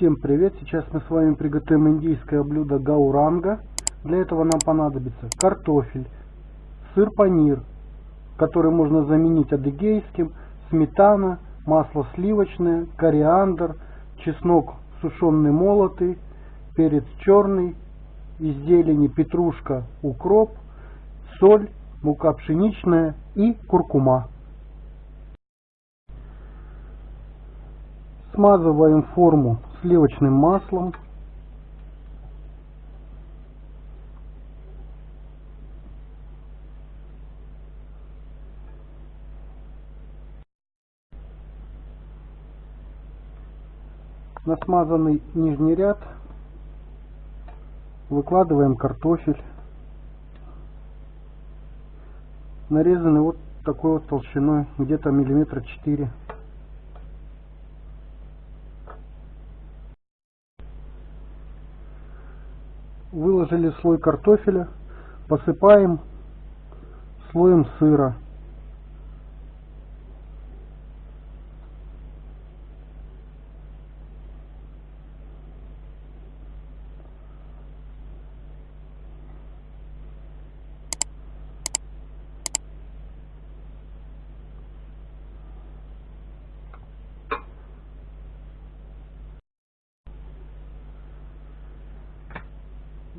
Всем привет! Сейчас мы с вами приготовим индийское блюдо гауранга. Для этого нам понадобится картофель, сыр панир, который можно заменить адыгейским, сметана, масло сливочное, кориандр, чеснок сушеный молотый, перец черный, из зелени петрушка, укроп, соль, мука пшеничная и куркума. Смазываем форму сливочным маслом. На смазанный нижний ряд выкладываем картофель, нарезанный вот такой вот толщиной, где-то миллиметра четыре. Выложили слой картофеля, посыпаем слоем сыра.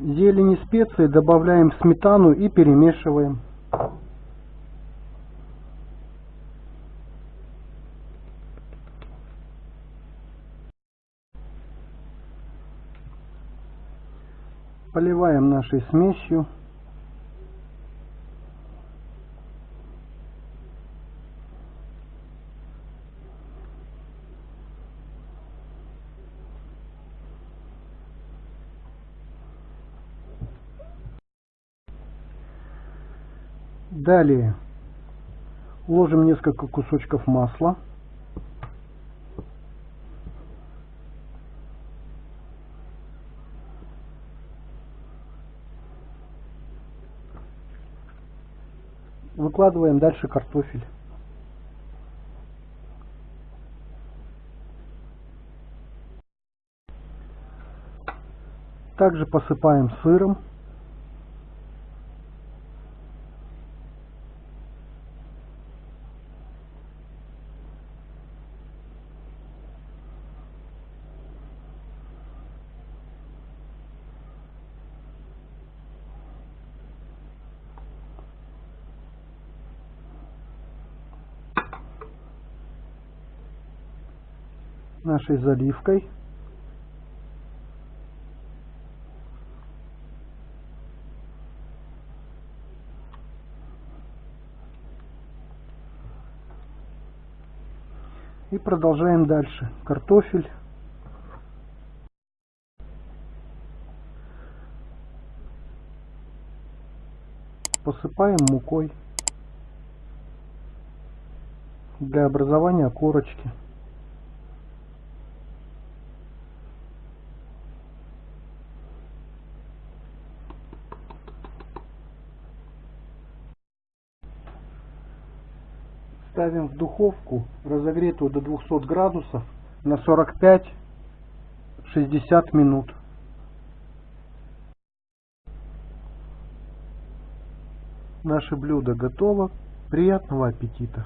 Зелени специи добавляем сметану и перемешиваем. Поливаем нашей смесью. Далее ложим несколько кусочков масла. Выкладываем дальше картофель. Также посыпаем сыром. Нашей заливкой. И продолжаем дальше. Картофель. Посыпаем мукой для образования корочки. Ставим в духовку, разогретую до 200 градусов, на 45-60 минут. Наше блюдо готово. Приятного аппетита!